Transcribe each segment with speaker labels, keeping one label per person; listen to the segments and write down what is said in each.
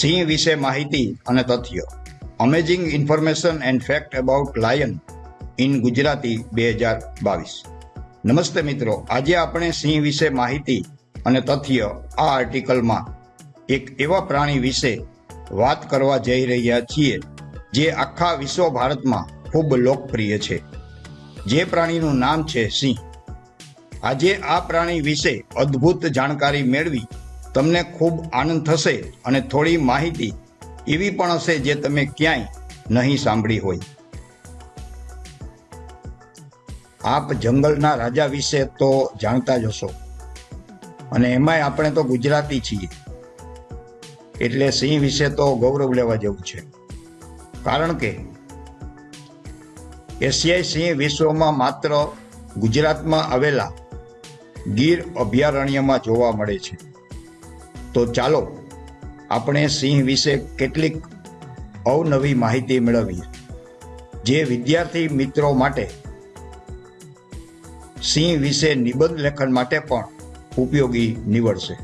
Speaker 1: સિંહ વિશે માહિતી અને તથ્યો. Amazing information and fact about lion in Gujarati બે હજાર બાવીસ. નમસ્તે મિત્રો, આજે આપણે સિંહ વિશે માહિતી અને તથ્ય આ આર્ટિકલમાં એક એવા પ્રાણી વિશે વાત કરવા જઈ રહ્યા છીએ, જે આખા વિશ્વ ભારતમાં ખૂબ લોકપ્રિય છે. જે પ્રાણીનું નામ છે સિંહ. આજે આ પ્રાણી વિશે અદ્ભુત જાણકારી મેળવી તમને ખૂબ આનંદ થશે અને થોડી માહિતી એવી પણ હશે જે તમે ક્યાંય નહીં સાંભળી હોય. આપ જંગલના રાજા વિશે તો જાણતા જ હશો. અને એમાંય આપણે તો ગુજરાતી છીએ. એટલે સિંહ વિશે તો ગૌરવ લેવા જેવું છે. કારણ કે એશિયાઈ સિંહ વિશ્વમાં માત્ર ગુજરાતમાં આવેલા ગીર અભયારણ્યમાં જોવા મળે છે. તો ચાલો આપણે સિંહ વિશે કેટલીક અવનવી માહિતી મેળવીએ. જે વિદ્યાર્થી મિત્રો માટે સિંહ વિશે નિબંધ લેખન માટે પણ ઉપયોગી નીવડશે.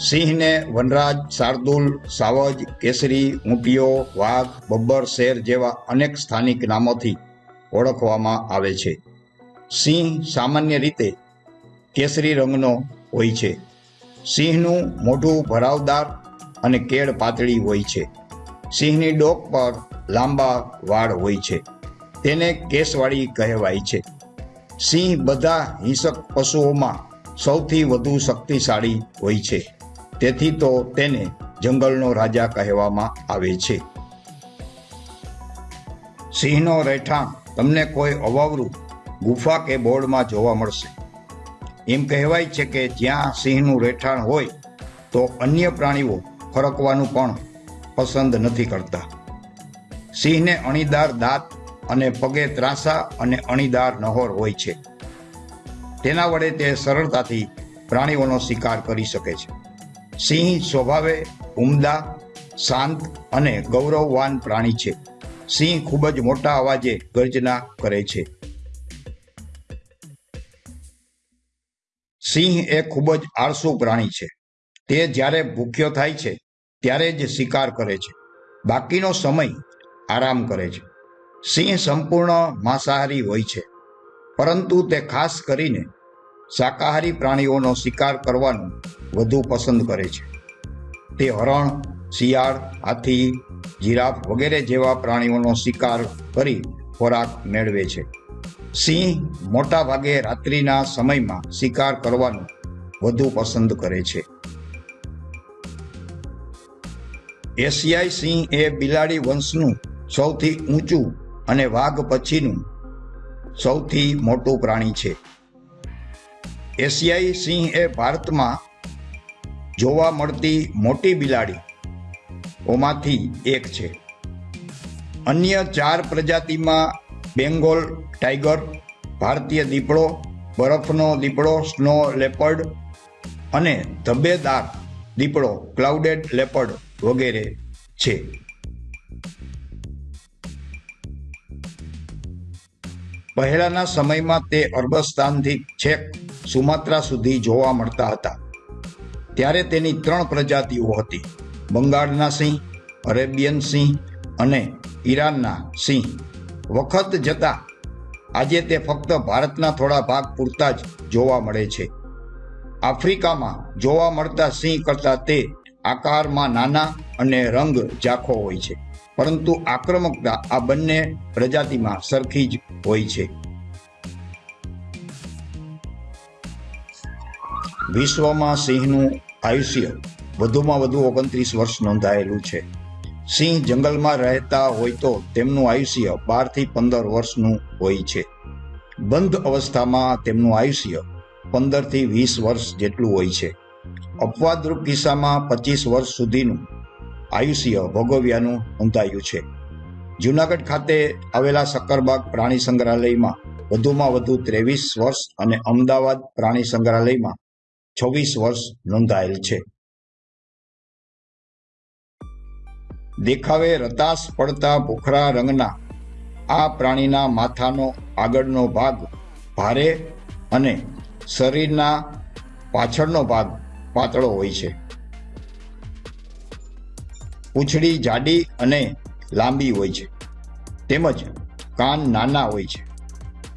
Speaker 1: સિંહને વનરાજ, શાર્દુલ, સાવજ, કેસરી, ઊંટિયો, વાઘ, બબ્બર, શેર જેવા અનેક સ્થાનિક નામોથી ઓળખવામાં આવે છે. સિંહ સામાન્ય રીતે કેસરી રંગનો હોય છે. સિંહનું મોઢું ભરાવદાર અને કેળ પાતળી હોય છે. સિંહની ડોક પર લાંબા વાળ હોય છે. તેને કેસવાળી કહેવાય છે. સિંહ બધા હિંસક પશુઓમાં સૌથી વધુ શક્તિશાળી હોય છે. તેથી તો તેને જંગલનો રાજા કહેવામાં આવે છે. સિંહનો રહેઠાણ તમને કોઈ અવાવરું ગુફા કે બોર્ડમાં જોવા મળશે. એમ કહેવાય છે કે જ્યાં સિંહનું રહેઠાણ હોય, તો અન્ય પ્રાણીઓ ફરકવાનું પણ પસંદ નથી કરતા. સિંહને અણીદાર દાંત અને પગે ત્રાસા અને અણીદાર નહોર હોય છે. તેના વડે તે સરળતાથી પ્રાણીઓનો શિકાર કરી શકે છે. સિંહ સ્વભાવે ઉમદા, શાંત અને ગૌરવવાન પ્રાણી છે. સિંહ ખૂબ જ મોટા અવાજે ગર્જના કરે છે. સિંહ એ ખૂબ જ આળસુ પ્રાણી છે. તે જ્યારે ભૂખ્યો થાય છે, ત્યારે જ શિકાર કરે છે. બાકીનો સમય આરામ કરે છે. સિંહ સંપૂર્ણ માંસાહારી હોય છે. પરંતુ તે ખાસ કરીને શાકાહારી પ્રાણીઓનો શિકાર કરવાનું વધુ પસંદ કરે છે. તે હરણ, શિયાળ, હાથી, જીરાફ વગેરે જેવા પ્રાણીઓનો શિકાર કરી ખોરાક મેળવે છે. સિંહ મોટા ભાગે રાત્રિના સમયમાં શિકાર કરવાનું વધુ પસંદ કરે છે. એશિયાઈ સિંહ એ બિલાડી વંશનું સૌથી ઊંચું અને વાઘ પછીનું સૌથી મોટું પ્રાણી છે. એશિયાઈ સિંહ એ ભારતમાં જોવા મળતી મોટી બિલાડી ઓમાંથી એક છે. અન્ય ચાર પ્રજાતિમાં બેંગોલ ટાઈગર, ભારતીય દીપડો, બરફનો દીપડો, સ્નો લેપર્ડ અને ધબ્બેદાર દીપડો, ક્લાઉડેડ લેપર્ડ વગેરે છે. પહેલાના સમયમાં તે અરબસ્તાનથી છેક સુમાત્રા સુધી જોવા મળતા હતા. ત્યારે તેની ત્રણ પ્રજાતિઓ હતી. બંગાળના સિંહ, અરેબિયન સિંહ અને ઈરાનના સિંહ. વખત જતા આજે તે ફક્ત ભારતના થોડા ભાગ પૂરતા જ જોવા મળે છે. આફ્રિકામાં જોવા મળતા સિંહ કરતાં તે આકારમાં નાના અને રંગ ઝાખો હોય છે, પરંતુ આક્રમકતા આ બંને પ્રજાતિમાં સરખી જ હોય છે. વિશ્વમાં સિંહનું આયુષ્ય વધુમાં વધુ ઓગણત્રીસ વર્ષ નોંધાયેલું છે. સિંહ જંગલમાં રહેતા હોય તો તેમનું આયુષ્ય બારથી પંદર વર્ષનું હોય છે. બંધ અવસ્થામાં તેમનું આયુષ્ય પંદરથી વીસ વર્ષ જેટલું હોય છે. અપવાદરૂપ કિસ્સામાં પચીસ વર્ષ સુધીનું આયુષ્ય ભોગવ્યાનું નોંધાયું છે. જુનાગઢ ખાતે આવેલા સક્કરબાગ પ્રાણી સંગ્રહાલયમાં વધુમાં વધુ ત્રેવીસ વર્ષ અને અમદાવાદ પ્રાણી સંગ્રહાલયમાં છવ્વીસ વર્ષ નોંધાયેલ છે. દેખાવે રતાશ પડતા ભૂખરા રંગના. આ પ્રાણીના માથાનો આગળનો ભાગ ભારે અને શરીરના પાછળનો ભાગ પાતળો હોય છે. પૂંછડી જાડી અને લાંબી હોય છે. તેમજ કાન નાના હોય છે.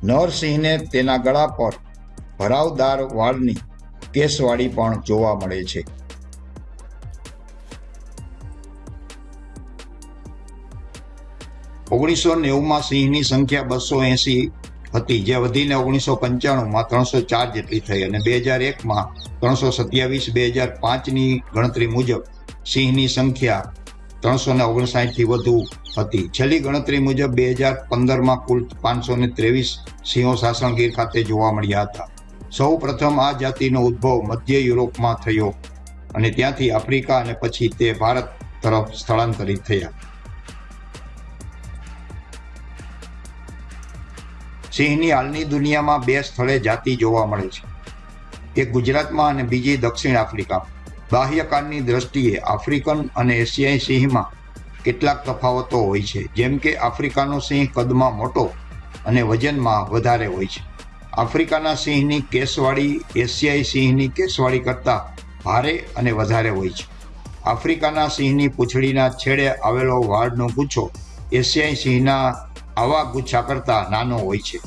Speaker 1: નરસિંહને તેના ગળા પર ભરાવદાર વાળની કેસવાળી પણ જોવા મળે છે. ઓગણીસો નેવુંમાં સિંહની સંખ્યા બસો એંસી હતી. જે વધીને ઓગણીસો પંચાણુંમાં ત્રણસો ચાર જેટલી થઈ અને બે હજાર એકમાં ત્રણસો સત્યાવીસ, બે હજાર પાંચની ગણતરી મુજબ સિંહની સંખ્યા ત્રણસો ને ઓગણસાઠથી વધુ હતી. છેલ્લી ગણતરી મુજબ બે હજાર પંદરમાં કુલ પાંચસો ને ત્રેવીસ સિંહો સાસણગીર ખાતે જોવા મળ્યા હતા. સૌ પ્રથમ આ જાતિનો ઉદ્ભવ મધ્ય યુરોપમાં થયો અને ત્યાંથી આફ્રિકા અને પછી તે ભારત તરફ સ્થળાંતરિત થયા. સિંહની હાલની દુનિયામાં બે સ્થળે જાતિ જોવા મળે છે. એક ગુજરાતમાં અને બીજી દક્ષિણ આફ્રિકા બાહ્યકારની દ્રષ્ટિએ આફ્રિકન અને એશિયાઈ સિંહમાં કેટલાક તફાવતો હોય છે. જેમ કે આફ્રિકાનો સિંહ કદમાં મોટો અને વજનમાં વધારે હોય છે. આફ્રિકાના સિંહની કેસવાળી એશિયાઈ સિંહની કેસવાળી કરતાં ભારે અને વધારે હોય છે. આફ્રિકાના સિંહની પૂંછડીના છેડે આવેલો વાળનો ગુચ્છો એશિયાઈ સિંહના આવા ગુચ્છા કરતા નાનો હોય છે.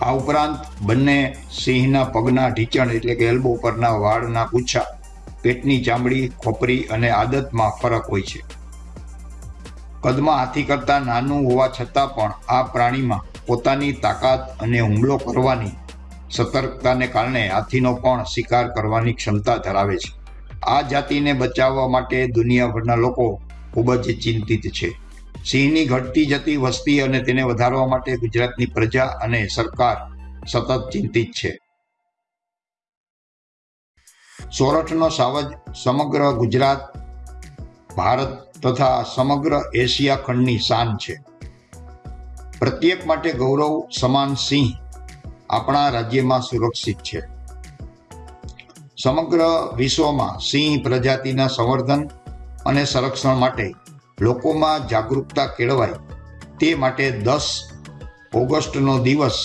Speaker 1: આ ઉપરાંત બંને સિંહના પગના ઢીચણ એટલે કે એલ્બો પરના વાળના ગુચ્છા, પેટની ચામડી, ખોપરી અને આદતમાં ફરક હોય છે. કદમાં હાથી કરતાં નાનું હોવા છતાં પણ આ પ્રાણીમાં પોતાની તાકાત અને હુમલો કરવાની સતર્કતાને કારણે હાથીનો પણ શિકાર કરવાની ક્ષમતા ધરાવે છે. આ જાતિને બચાવવા માટે દુનિયાભરના લોકો ખૂબ જ ચિંતિત છે. સિંહની ઘટતી જતી વસ્તી અને તેને વધારવા માટે ગુજરાતની પ્રજા અને સરકાર સતત ચિંતિત છે. સોરઠનો સાવજ સમગ્ર ગુજરાત, ભારત તથા સમગ્ર એશિયા ખંડની શાન છે. પ્રત્યેક માટે ગૌરવ સમાન સિંહ આપણા રાજ્યમાં સુરક્ષિત છે. સમગ્ર વિશ્વમાં સિંહ પ્રજાતિના સંવર્ધન અને સંરક્ષણ માટે લોકોમાં જાગૃતતા કેળવાય. તે માટે દસ ઓગસ્ટનો દિવસ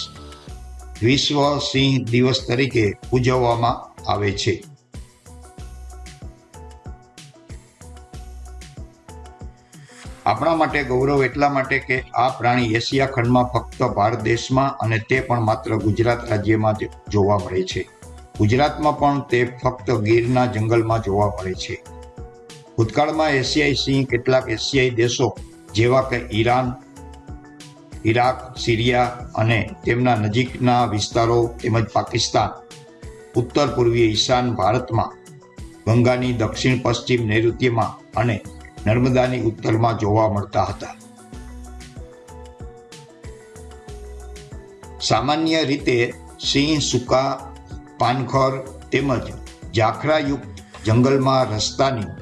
Speaker 1: વિશ્વ સિંહ દિવસ તરીકે ઉજવવામાં આવે છે. આપણા માટે ગૌરવ એટલા માટે કે આ પ્રાણી એશિયા ખંડમાં ફક્ત ભારત દેશમાં અને તે પણ માત્ર ગુજરાત રાજ્યમાં જોવા મળે છે. ગુજરાતમાં પણ તે ફક્ત ગીરના જંગલમાં જોવા મળે છે. ભૂતકાળમાં એશિયાઈ સિંહ કેટલાક એશિયાઈ દેશો જેવા કે ઈરાન, ઈરાક, સિરિયા અને તેમના નજીકના વિસ્તારો તેમજ પાકિસ્તાન ઉત્તર પૂર્વીય ઈશાન ભારતમાં, ગંગાની દક્ષિણ પશ્ચિમ નૈઋત્યમાં અને નર્મદાની ઉત્તરમાં જોવા મળતા હતા. સામાન્ય રીતે સિંહ, સૂકા, પાનખર તેમજ ઝાખરાયુક્ત જંગલમાં રસ્તાની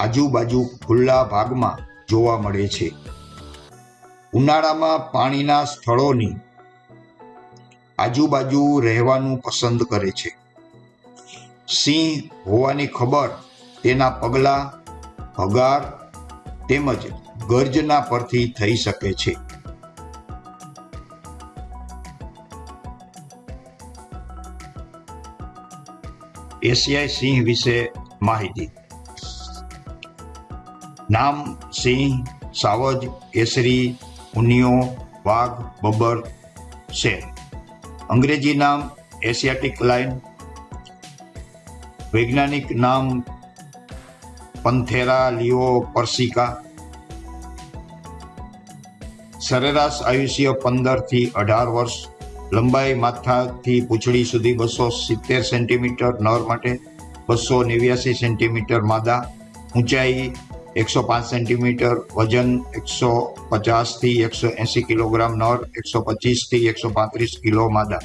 Speaker 1: આજુબાજુ ખુલ્લા ભાગમાં જોવા મળે છે. ઉનાળામાં પાણીના સ્થળોની આજુબાજુ રહેવાનું પસંદ કરે છે. સિંહ હોવાની ખબર તેના પગલા, હગાર તેમજ ગર્જના પરથી થઈ શકે છે. એશિયાઈ સિંહ વિશે માહિતી નામ સિંહ, સાવજ, કેસરી, ઉનિયો, વાઘ બબર શેર અંગ્રેજી નામ એશિયાટિક લાઇન. વૈજ્ઞાનિક નામ પંથેરા, લિયો પરસિકા સરેરાશ આયુષ્ય પંદરથી અઢાર વર્ષ. લંબાઈ માથાથી પૂંછડી સુધી બસો સિત્તેર સેન્ટીમીટર નર માટે, બસો નેવ્યાસી સેન્ટીમીટર માદા. ઊંચાઈ એકસો પાંચ સેન્ટીમીટર વજન, એકસો પચાસથી એકસો એંસી કિલોગ્રામ નર, એકસો પચીસથી એકસો પાંત્રીસ કિલો માદા.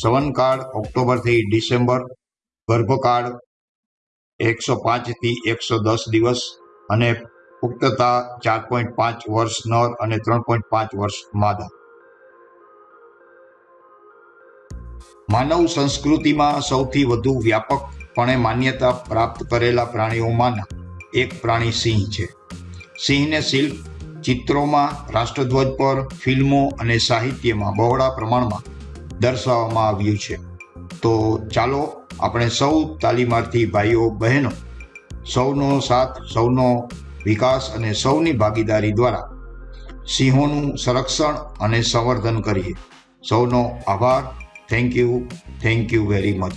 Speaker 1: સવનકાળ ઓક્ટોબરથી ડિસેમ્બર, ગર્ભકાળ એકસો પાંચથી એકસો દસ દિવસ અને પુખ્તતા ચાર પોઈન્ટ પાંચ વર્ષ નર અને ત્રણ પોઈન્ટ પાંચ વર્ષ માદા. માનવ સંસ્કૃતિમાં સૌથી વધુ વ્યાપકપણે માન્યતા પ્રાપ્ત કરેલા પ્રાણીઓમાંના એક પ્રાણી સિંહ છે. સિંહને શિલ્પ, ચિત્રોમાં, રાષ્ટ્રધ્વજ પર, ફિલ્મો અને સાહિત્યમાં બહોળા પ્રમાણમાં દર્શાવવામાં આવ્યું છે. તો ચાલો આપણે સૌ તાલીમાર્થી ભાઈઓ, બહેનો, સૌનો સાથ, સૌનો વિકાસ અને સૌની ભાગીદારી દ્વારા સિંહોનું સંરક્ષણ અને સંવર્ધન કરીએ. સૌનો આભાર. Thank you thank you very much